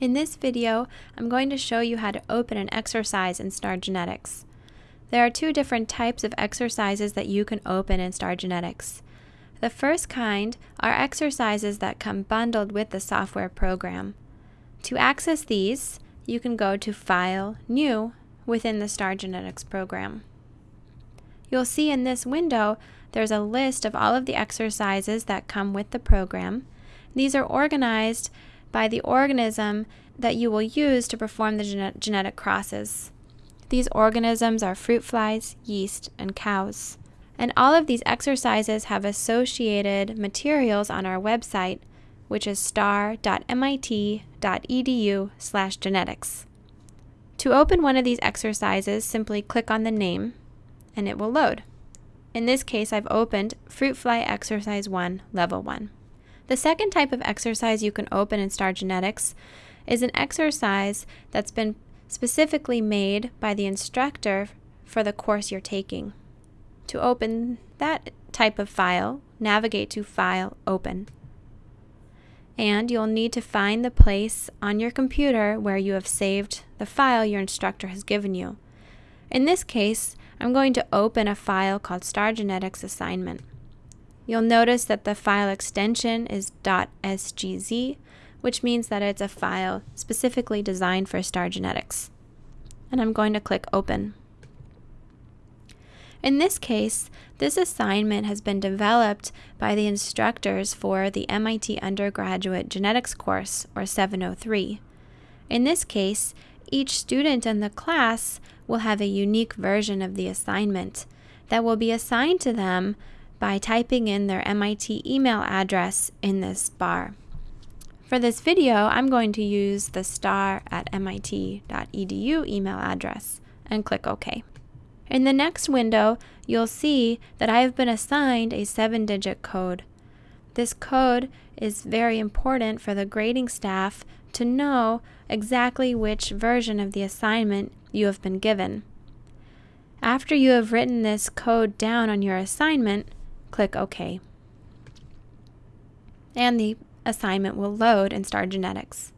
In this video, I'm going to show you how to open an exercise in Star Genetics. There are two different types of exercises that you can open in Star Genetics. The first kind are exercises that come bundled with the software program. To access these, you can go to File, New within the Star Genetics program. You'll see in this window there's a list of all of the exercises that come with the program. These are organized by the organism that you will use to perform the gene genetic crosses. These organisms are fruit flies, yeast, and cows. And all of these exercises have associated materials on our website, which is star.mit.edu/genetics. To open one of these exercises, simply click on the name and it will load. In this case, I've opened Fruit Fly Exercise 1, Level 1. The second type of exercise you can open in Star Genetics is an exercise that's been specifically made by the instructor for the course you're taking. To open that type of file, navigate to File, Open. And you'll need to find the place on your computer where you have saved the file your instructor has given you. In this case, I'm going to open a file called Star Genetics Assignment. You'll notice that the file extension is .sgz, which means that it's a file specifically designed for star genetics. And I'm going to click Open. In this case, this assignment has been developed by the instructors for the MIT Undergraduate Genetics course, or 703. In this case, each student in the class will have a unique version of the assignment that will be assigned to them by typing in their MIT email address in this bar. For this video, I'm going to use the star at mit.edu email address and click OK. In the next window, you'll see that I have been assigned a seven-digit code. This code is very important for the grading staff to know exactly which version of the assignment you have been given. After you have written this code down on your assignment, click OK. And the assignment will load in Star Genetics.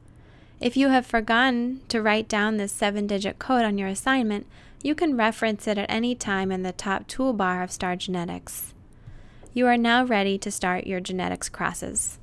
If you have forgotten to write down this seven digit code on your assignment, you can reference it at any time in the top toolbar of Star Genetics. You are now ready to start your genetics crosses.